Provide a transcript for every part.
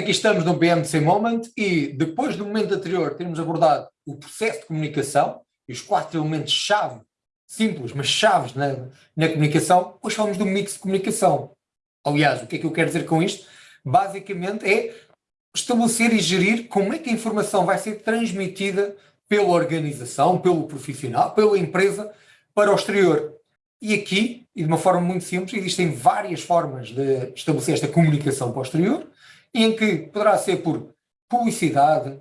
Aqui estamos no BMC Moment e depois do momento anterior termos abordado o processo de comunicação e os quatro elementos-chave, simples, mas chaves na, na comunicação, hoje falamos do mix de comunicação. Aliás, o que é que eu quero dizer com isto? Basicamente é estabelecer e gerir como é que a informação vai ser transmitida pela organização, pelo profissional, pela empresa para o exterior. E aqui, e de uma forma muito simples, existem várias formas de estabelecer esta comunicação para o exterior, em que poderá ser por publicidade,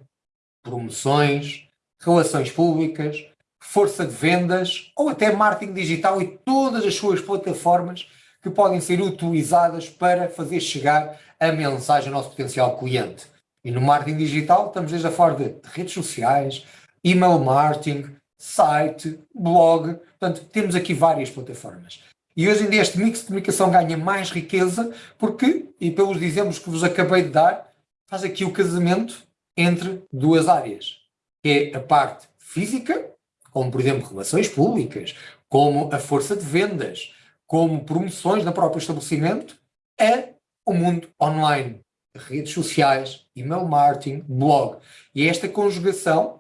promoções, relações públicas, força de vendas ou até marketing digital e todas as suas plataformas que podem ser utilizadas para fazer chegar a mensagem ao nosso potencial cliente. E no marketing digital estamos desde a forma de redes sociais, email marketing, site, blog, portanto temos aqui várias plataformas. E hoje em dia este mix de comunicação ganha mais riqueza porque, e pelos exemplos que vos acabei de dar, faz aqui o casamento entre duas áreas, que é a parte física, como por exemplo relações públicas, como a força de vendas, como promoções no próprio estabelecimento, é o mundo online, redes sociais, email marketing, blog. E é esta conjugação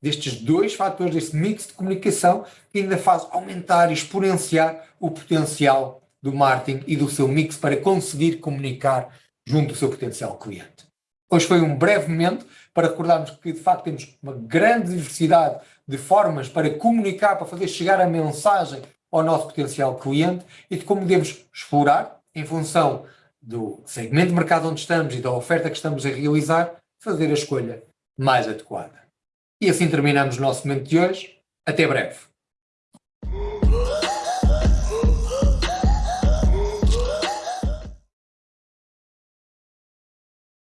destes dois fatores, deste mix de comunicação, que ainda faz aumentar e exponenciar o potencial do marketing e do seu mix para conseguir comunicar junto do seu potencial cliente. Hoje foi um breve momento para recordarmos que, de facto, temos uma grande diversidade de formas para comunicar, para fazer chegar a mensagem ao nosso potencial cliente e de como devemos explorar, em função do segmento de mercado onde estamos e da oferta que estamos a realizar, fazer a escolha mais adequada. E assim terminamos o nosso momento de hoje. Até breve.